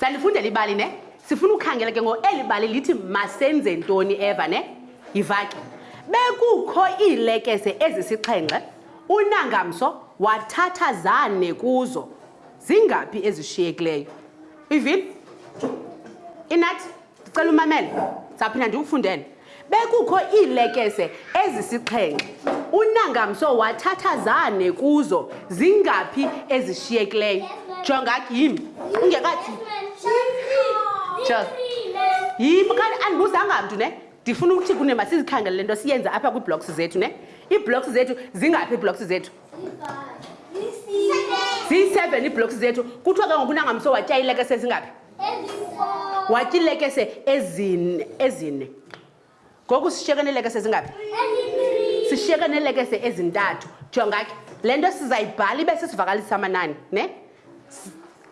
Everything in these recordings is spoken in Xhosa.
sandifundela ibali ne sifuna ukhangela ke ngo eli bali lithi masenze ntoni eva ne yivake bekukho iilekese ezisixhenxe unangamso wathatha zane kuzo zingaphi ezishiyekileyo ivini inathi ndicela umamele saphinda ndiwufundele bekukho iilekese ezisixhenxe unangamso wathatha zane kuzo zingaphi ezishiyekileyo jonga yim ungekathi yim kani andibuzanga mntu ne ndifuna ukuthi kune masizikhangele le nto siyenze apha kwiiblocks zethu ne iiblocks zethu zingaphi iiblocks zethu ziyi-seven iiblocks zethu kuthiwa ke ngoku unangamso watya iilekese zingaphi wathi iilekese ezine ezine ngoku sishiyeke neelekese ezingaphi sishiyeke neelekese ezintathu jonga ke le nto sizayibhala ibe sisivakalisa amanani ne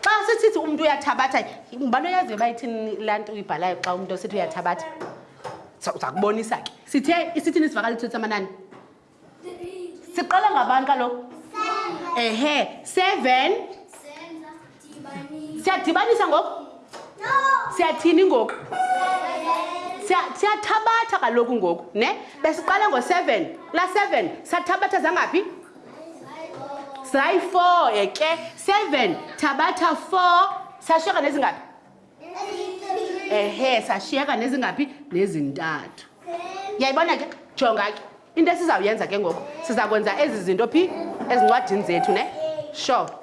xa sisithi umntu uyathabatha ngubani oyaziyo uba ithini laa nto uyibhalayo xa umntu osithi uyathabatha sakubonisa ke sithe isithini isivakaliso samanani siqala ngabani kaloku ehe seven siyadibanisa ngoku siyathini ngoku siyathabatha kaloku ngoku ne besiqala ngo-seven la seven sathabatha zangaphi zayi-four eke seven thabatha four sashiyeka nezingaphi ehe sashiyeka nezingaphi nezintathu yayibona ke jonga ke into esizawuyenza ke ngoku siza kwenza ezi zinto phi ezincwadini zethu ne sure